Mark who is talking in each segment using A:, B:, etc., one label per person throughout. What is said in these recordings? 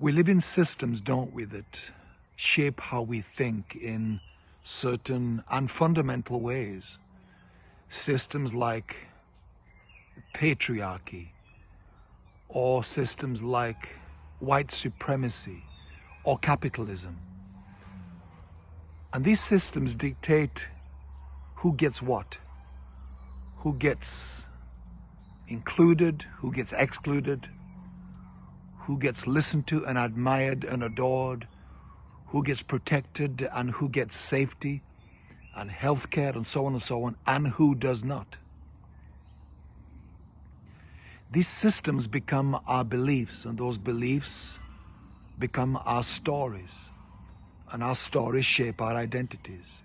A: We live in systems, don't we, that shape how we think in certain and fundamental ways. Systems like patriarchy, or systems like white supremacy, or capitalism. And these systems dictate who gets what, who gets included, who gets excluded, who gets listened to and admired and adored, who gets protected and who gets safety and healthcare and so on and so on, and who does not. These systems become our beliefs, and those beliefs become our stories, and our stories shape our identities.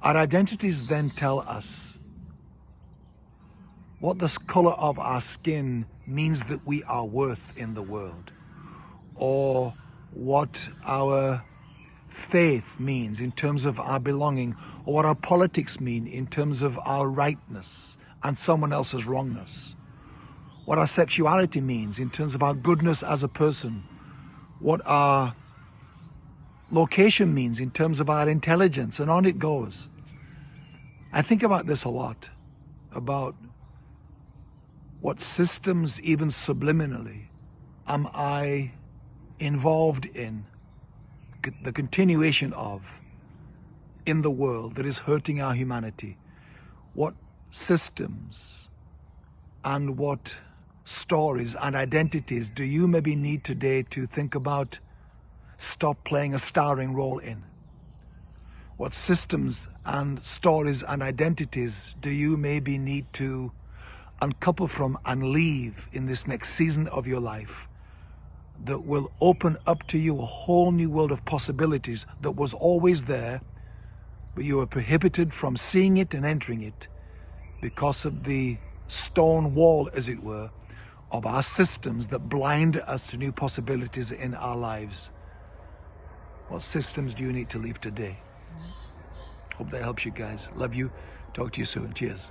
A: Our identities then tell us what this color of our skin means that we are worth in the world, or what our faith means in terms of our belonging, or what our politics mean in terms of our rightness and someone else's wrongness, what our sexuality means in terms of our goodness as a person, what our location means in terms of our intelligence, and on it goes. I think about this a lot, about what systems, even subliminally, am I involved in, the continuation of, in the world that is hurting our humanity? What systems and what stories and identities do you maybe need today to think about stop playing a starring role in? What systems and stories and identities do you maybe need to uncouple from and leave in this next season of your life that will open up to you a whole new world of possibilities that was always there, but you were prohibited from seeing it and entering it because of the stone wall, as it were, of our systems that blind us to new possibilities in our lives. What systems do you need to leave today? Hope that helps you guys. Love you. Talk to you soon. Cheers.